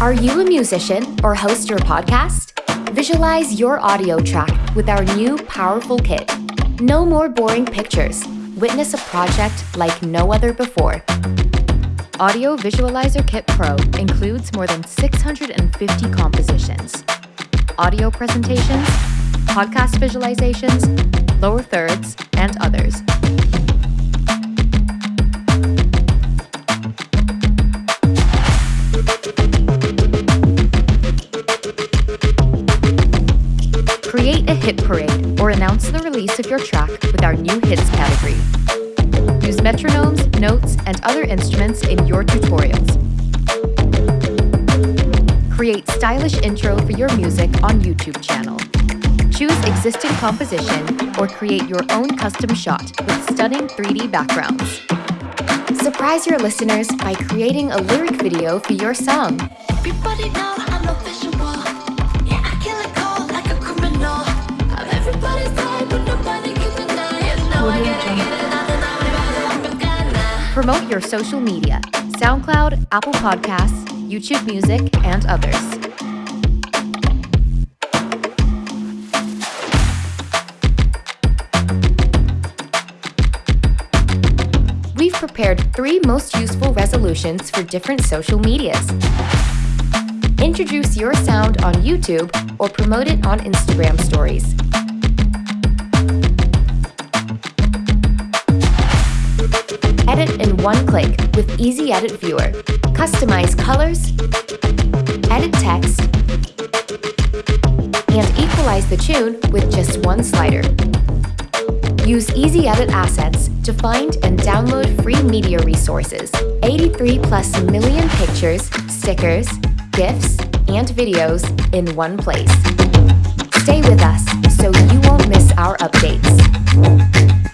Are you a musician or host your podcast? Visualize your audio track with our new powerful kit. No more boring pictures. Witness a project like no other before. Audio Visualizer Kit Pro includes more than 650 compositions, audio presentations, podcast visualizations, lower thirds, and others. Release of your track with our new hits category. Use metronomes, notes, and other instruments in your tutorials. Create stylish intro for your music on YouTube channel. Choose existing composition or create your own custom shot with stunning 3D backgrounds. Surprise your listeners by creating a lyric video for your song. Promote your social media SoundCloud, Apple Podcasts, YouTube Music, and others. We've prepared three most useful resolutions for different social medias. Introduce your sound on YouTube or promote it on Instagram stories. Edit in one click with Easy Edit Viewer. Customize colors, edit text, and equalize the tune with just one slider. Use Easy Edit Assets to find and download free media resources. 83 plus million pictures, stickers, GIFs, and videos in one place. Stay with us so you won't miss our updates.